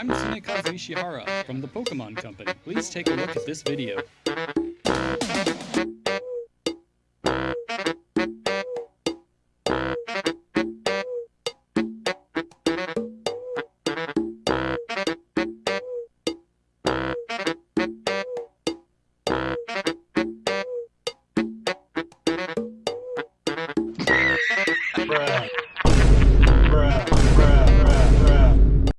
I'm Tsunekazu Ishihara from the Pokemon Company. Please take a look at this video.